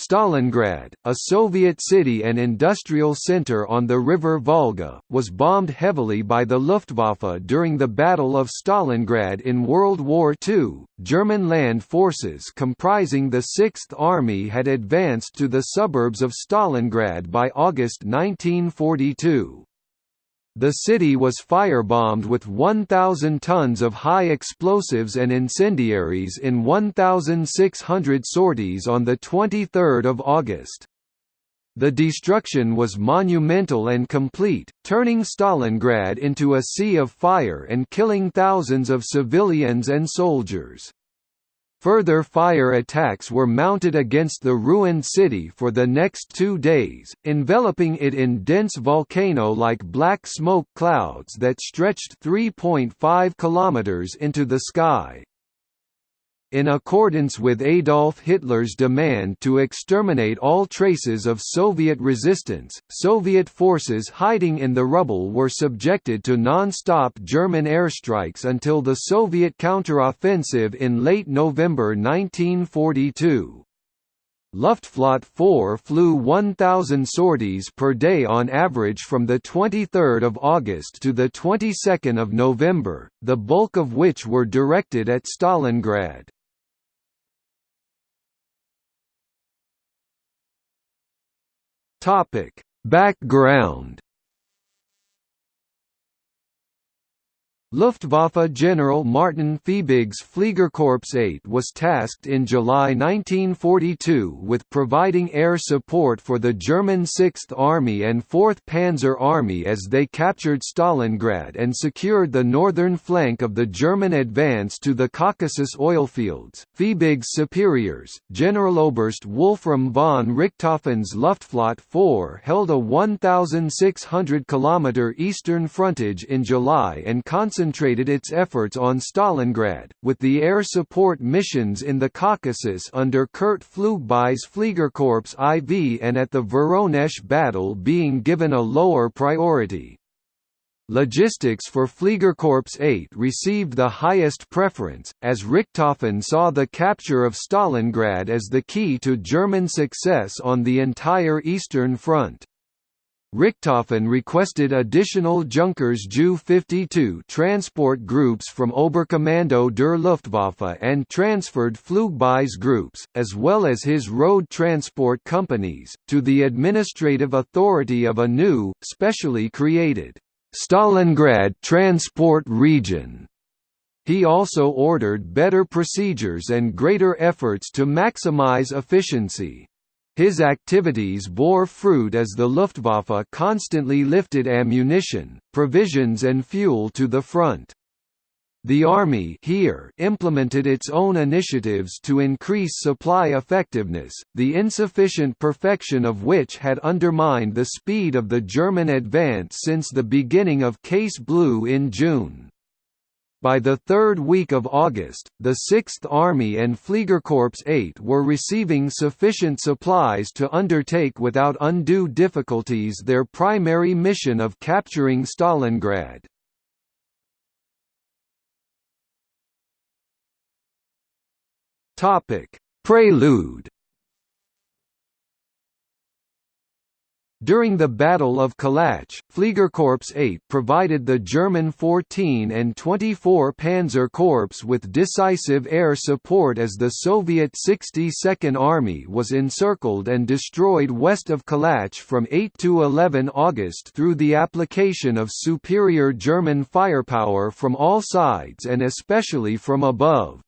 Stalingrad, a Soviet city and industrial center on the river Volga, was bombed heavily by the Luftwaffe during the Battle of Stalingrad in World War II. German land forces comprising the Sixth Army had advanced to the suburbs of Stalingrad by August 1942. The city was firebombed with 1,000 tons of high explosives and incendiaries in 1,600 sorties on 23 August. The destruction was monumental and complete, turning Stalingrad into a sea of fire and killing thousands of civilians and soldiers. Further fire attacks were mounted against the ruined city for the next two days, enveloping it in dense volcano-like black smoke clouds that stretched 3.5 kilometers into the sky. In accordance with Adolf Hitler's demand to exterminate all traces of Soviet resistance, Soviet forces hiding in the rubble were subjected to non-stop German airstrikes until the Soviet counteroffensive in late November 1942. Luftflotte 4 flew 1,000 sorties per day on average from 23 August to 22 November, the bulk of which were directed at Stalingrad. Topic: Background Luftwaffe General Martin Fiebig's Fliegerkorps 8 was tasked in July 1942 with providing air support for the German 6th Army and 4th Panzer Army as they captured Stalingrad and secured the northern flank of the German advance to the Caucasus oilfields. Fiebig's superiors, Generaloberst Wolfram von Richthofen's Luftflotte 4 held a 1,600 km eastern frontage in July and concentrated concentrated its efforts on Stalingrad, with the air support missions in the Caucasus under Kurt Pflugbeil's Fliegerkorps IV and at the Voronezh battle being given a lower priority. Logistics for Fliegerkorps 8 received the highest preference, as Richthofen saw the capture of Stalingrad as the key to German success on the entire Eastern Front. Richthofen requested additional Junkers Ju-52 transport groups from Oberkommando der Luftwaffe and transferred Pflugbeil's groups, as well as his road transport companies, to the administrative authority of a new, specially created, Stalingrad Transport Region. He also ordered better procedures and greater efforts to maximize efficiency. His activities bore fruit as the Luftwaffe constantly lifted ammunition, provisions and fuel to the front. The Army here implemented its own initiatives to increase supply effectiveness, the insufficient perfection of which had undermined the speed of the German advance since the beginning of Case Blue in June. By the third week of August, the Sixth Army and Fliegerkorps 8 were receiving sufficient supplies to undertake without undue difficulties their primary mission of capturing Stalingrad. Prelude During the Battle of Kalach, Fliegerkorps 8 provided the German 14 and 24 Panzer Corps with decisive air support as the Soviet 62nd Army was encircled and destroyed west of Kalach from 8 to 11 August through the application of superior German firepower from all sides and especially from above.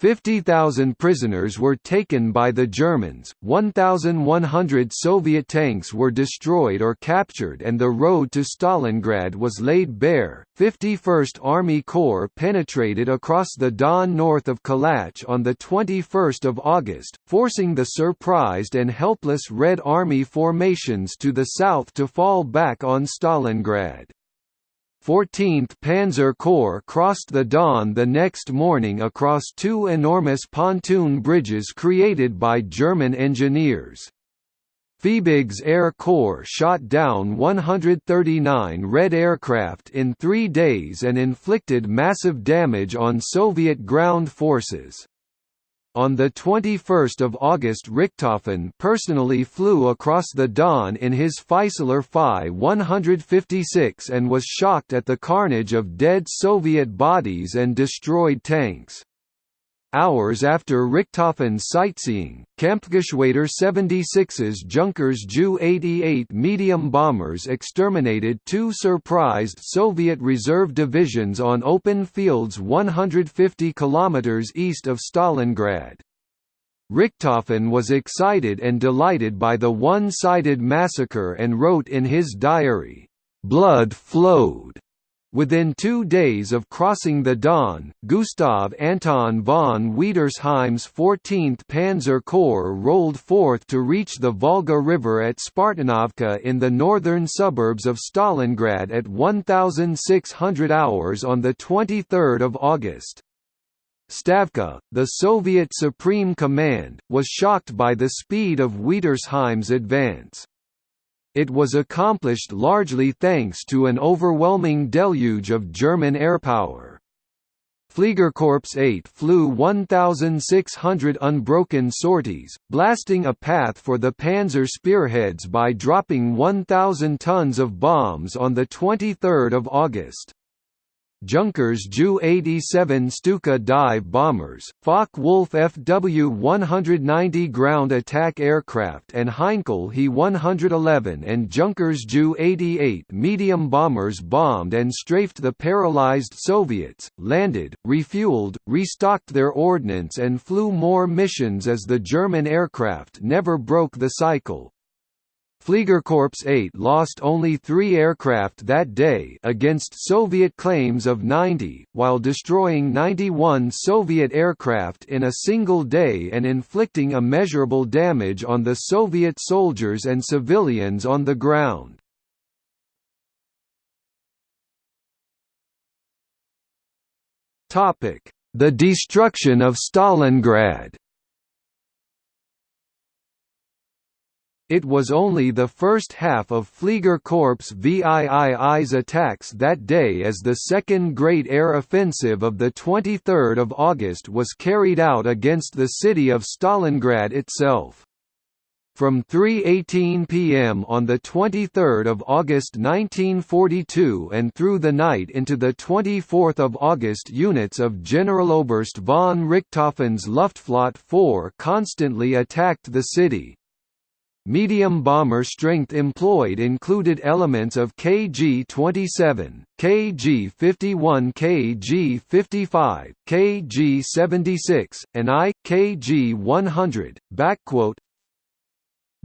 50,000 prisoners were taken by the Germans, 1,100 Soviet tanks were destroyed or captured and the road to Stalingrad was laid bare. 51st Army Corps penetrated across the Don north of Kalach on 21 August, forcing the surprised and helpless Red Army formations to the south to fall back on Stalingrad. 14th Panzer Corps crossed the Don the next morning across two enormous pontoon bridges created by German engineers. Fiebig's Air Corps shot down 139 Red aircraft in three days and inflicted massive damage on Soviet ground forces. On 21 August Richthofen personally flew across the Don in his Fieseler Fi 156 and was shocked at the carnage of dead Soviet bodies and destroyed tanks. Hours after Richthofen's sightseeing, Kampfgeschwader 76's Junkers Ju-88 medium bombers exterminated two surprised Soviet reserve divisions on open fields 150 km east of Stalingrad. Richthofen was excited and delighted by the one-sided massacre and wrote in his diary, "...blood flowed." Within two days of crossing the Don, Gustav Anton von Wietersheim's 14th Panzer Corps rolled forth to reach the Volga River at Spartanovka in the northern suburbs of Stalingrad at 1600 hours on 23 August. Stavka, the Soviet Supreme Command, was shocked by the speed of Wietersheim's advance. It was accomplished largely thanks to an overwhelming deluge of German airpower. Fliegerkorps 8 flew 1,600 unbroken sorties, blasting a path for the panzer spearheads by dropping 1,000 tons of bombs on 23 August. Junkers Ju-87 Stuka dive bombers, Focke-Wulf FW-190 ground attack aircraft and Heinkel He-111 and Junkers Ju-88 medium bombers bombed and strafed the paralyzed Soviets, landed, refueled, restocked their ordnance and flew more missions as the German aircraft never broke the cycle. Fliegerkorps 8 lost only three aircraft that day against Soviet claims of 90, while destroying 91 Soviet aircraft in a single day and inflicting immeasurable damage on the Soviet soldiers and civilians on the ground. The destruction of Stalingrad It was only the first half of Fliegerkorps VIII's attacks that day as the Second Great Air Offensive of 23 August was carried out against the city of Stalingrad itself. From 3.18 p.m. on 23 August 1942 and through the night into 24 August units of Generaloberst von Richthofen's Luftflotte 4 constantly attacked the city, Medium bomber strength employed included elements of KG-27, KG-51 KG-55, KG-76, and I, KG-100,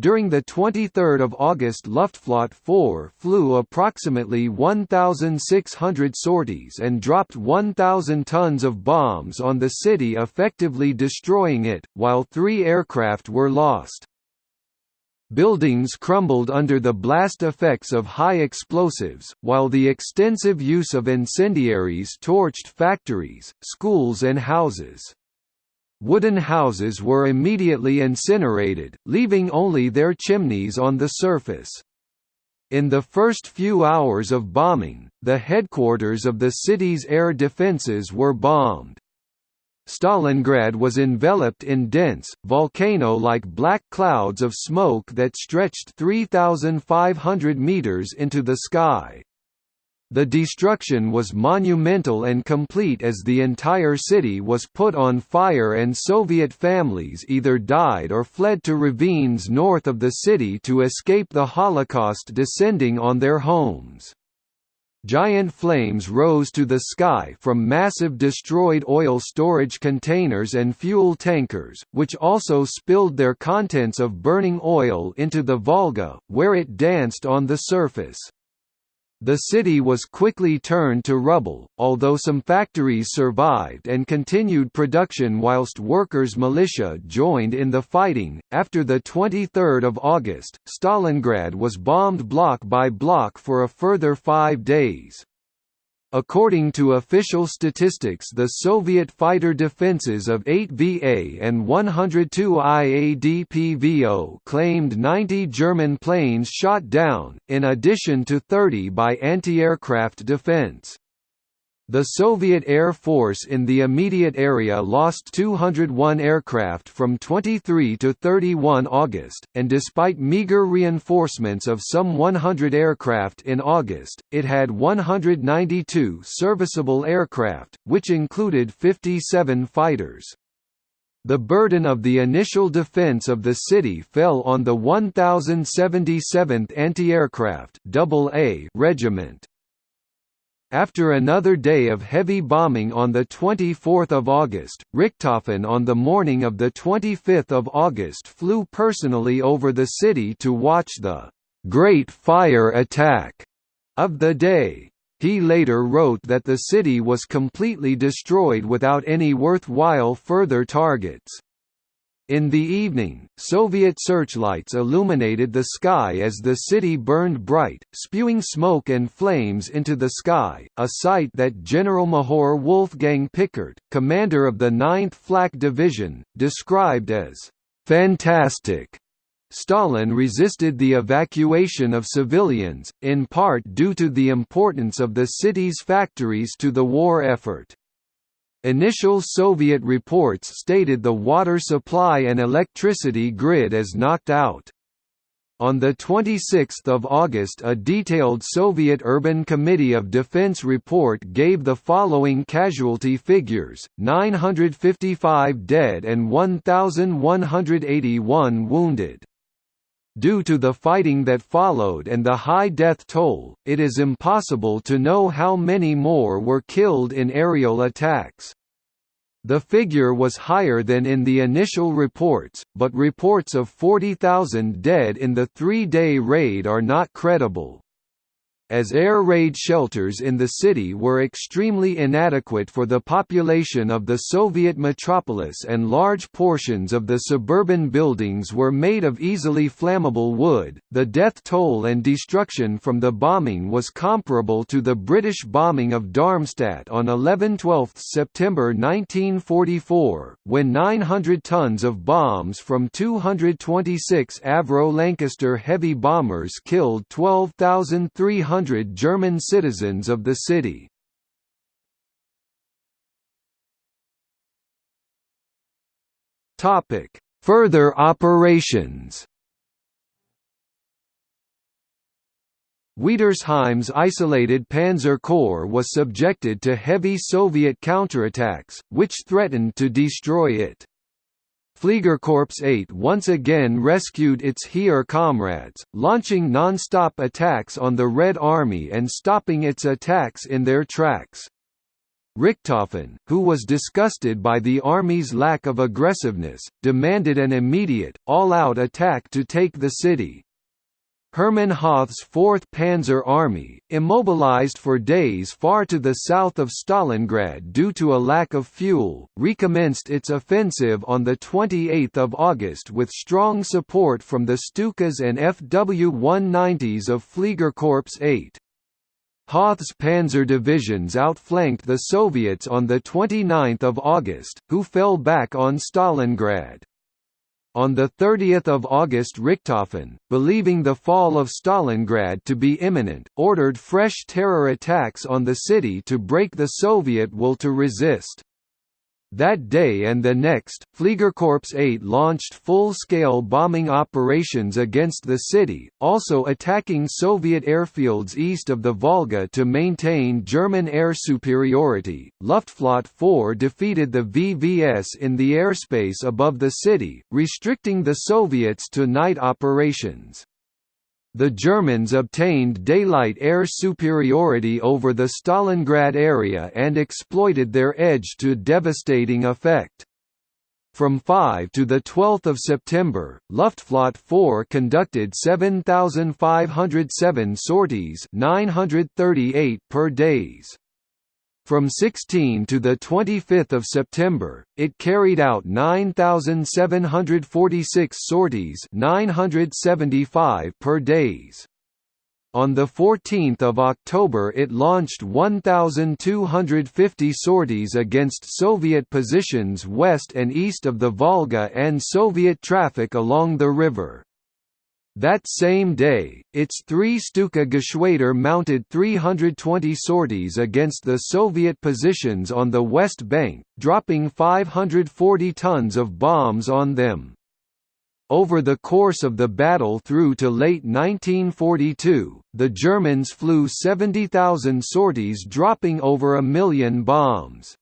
during the 23 August Luftflotte 4 flew approximately 1,600 sorties and dropped 1,000 tons of bombs on the city effectively destroying it, while three aircraft were lost. Buildings crumbled under the blast effects of high explosives, while the extensive use of incendiaries torched factories, schools and houses. Wooden houses were immediately incinerated, leaving only their chimneys on the surface. In the first few hours of bombing, the headquarters of the city's air defences were bombed. Stalingrad was enveloped in dense, volcano-like black clouds of smoke that stretched 3,500 meters into the sky. The destruction was monumental and complete as the entire city was put on fire and Soviet families either died or fled to ravines north of the city to escape the Holocaust descending on their homes. Giant flames rose to the sky from massive destroyed oil storage containers and fuel tankers, which also spilled their contents of burning oil into the Volga, where it danced on the surface. The city was quickly turned to rubble, although some factories survived and continued production whilst workers' militia joined in the fighting. After the 23rd of August, Stalingrad was bombed block by block for a further five days. According to official statistics the Soviet fighter defenses of 8 VA and 102 IADPVO claimed 90 German planes shot down, in addition to 30 by anti-aircraft defense. The Soviet Air Force in the immediate area lost 201 aircraft from 23 to 31 August, and despite meager reinforcements of some 100 aircraft in August, it had 192 serviceable aircraft, which included 57 fighters. The burden of the initial defense of the city fell on the 1077th Anti-Aircraft Regiment. After another day of heavy bombing on 24 August, Richthofen on the morning of 25 August flew personally over the city to watch the «Great Fire Attack» of the day. He later wrote that the city was completely destroyed without any worthwhile further targets. In the evening, Soviet searchlights illuminated the sky as the city burned bright, spewing smoke and flames into the sky, a sight that Generalmajor Wolfgang Pickert, commander of the 9th Flak Division, described as «fantastic». Stalin resisted the evacuation of civilians, in part due to the importance of the city's factories to the war effort. Initial Soviet reports stated the water supply and electricity grid as knocked out. On 26 August a detailed Soviet Urban Committee of Defense report gave the following casualty figures, 955 dead and 1,181 wounded. Due to the fighting that followed and the high death toll, it is impossible to know how many more were killed in aerial attacks. The figure was higher than in the initial reports, but reports of 40,000 dead in the three-day raid are not credible as air raid shelters in the city were extremely inadequate for the population of the Soviet metropolis and large portions of the suburban buildings were made of easily flammable wood. The death toll and destruction from the bombing was comparable to the British bombing of Darmstadt on 11–12 September 1944, when 900 tons of bombs from 226 Avro Lancaster heavy bombers killed 12,300 100 German citizens of the city. Topic: Further operations Wietersheim's isolated Panzer Corps was subjected to heavy Soviet counterattacks, which threatened to destroy it. Fliegerkorps 8 once again rescued its Heer comrades, launching non-stop attacks on the Red Army and stopping its attacks in their tracks. Richthofen, who was disgusted by the army's lack of aggressiveness, demanded an immediate, all-out attack to take the city. Hermann Hoth's 4th Panzer Army, immobilized for days far to the south of Stalingrad due to a lack of fuel, recommenced its offensive on 28 August with strong support from the Stukas and FW-190s of Fliegerkorps 8. Hoth's panzer divisions outflanked the Soviets on 29 August, who fell back on Stalingrad. On 30 August Richthofen, believing the fall of Stalingrad to be imminent, ordered fresh terror attacks on the city to break the Soviet will to resist. That day and the next, Fliegerkorps 8 launched full-scale bombing operations against the city, also attacking Soviet airfields east of the Volga to maintain German air superiority. Luftflotte 4 defeated the VVS in the airspace above the city, restricting the Soviets to night operations. The Germans obtained daylight air superiority over the Stalingrad area and exploited their edge to devastating effect. From 5 to 12 September, Luftflotte 4 conducted 7,507 sorties 938 per days. From 16 to 25 September, it carried out 9,746 sorties 975 per days. On 14 October it launched 1,250 sorties against Soviet positions west and east of the Volga and Soviet traffic along the river. That same day, its three Stuka Geschwader mounted 320 sorties against the Soviet positions on the West Bank, dropping 540 tons of bombs on them. Over the course of the battle through to late 1942, the Germans flew 70,000 sorties dropping over a million bombs.